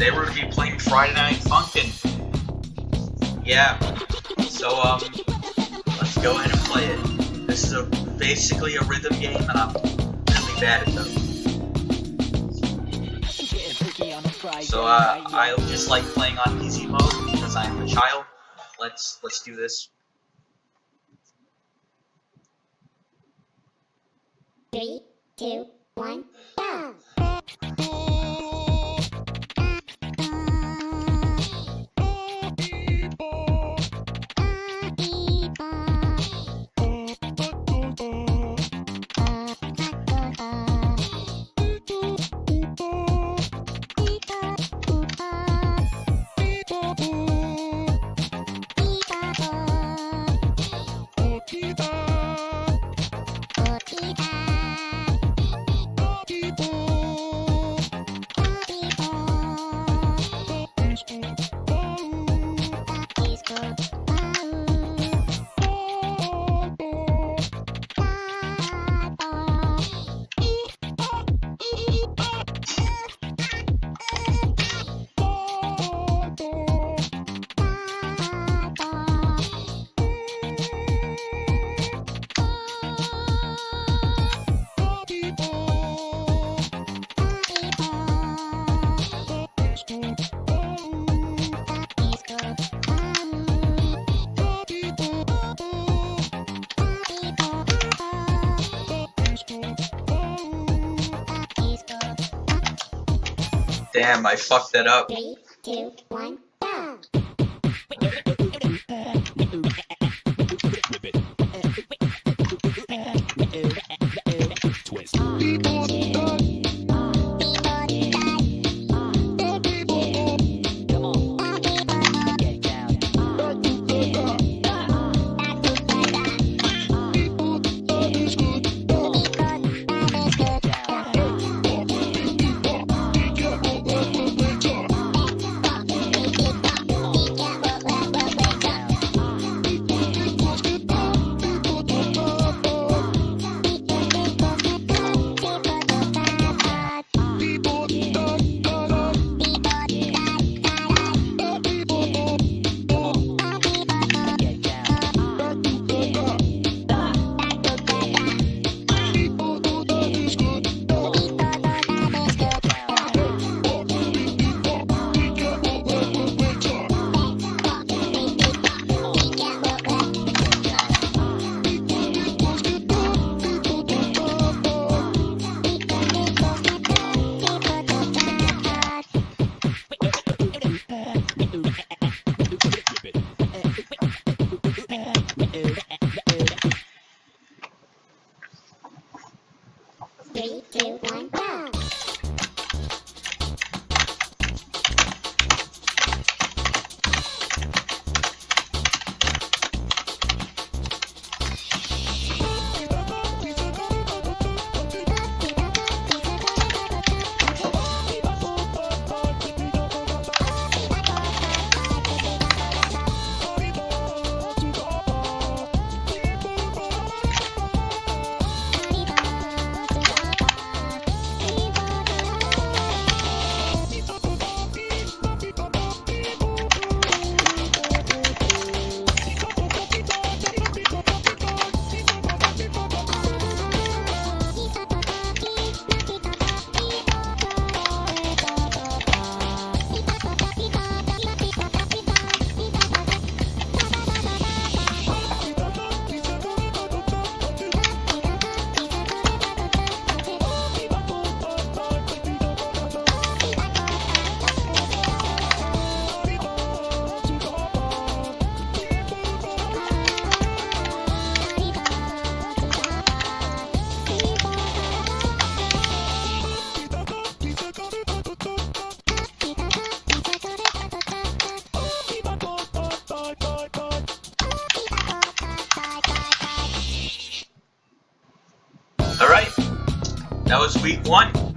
Today we're gonna be playing Friday Night Funkin'. Yeah. So um, let's go ahead and play it. This is a basically a rhythm game, and I'm really bad at them. So uh, I just like playing on easy mode because I'm a child. Let's let's do this. Three, two, one, go! Damn, I fucked that up. Three, two, one, That was week one.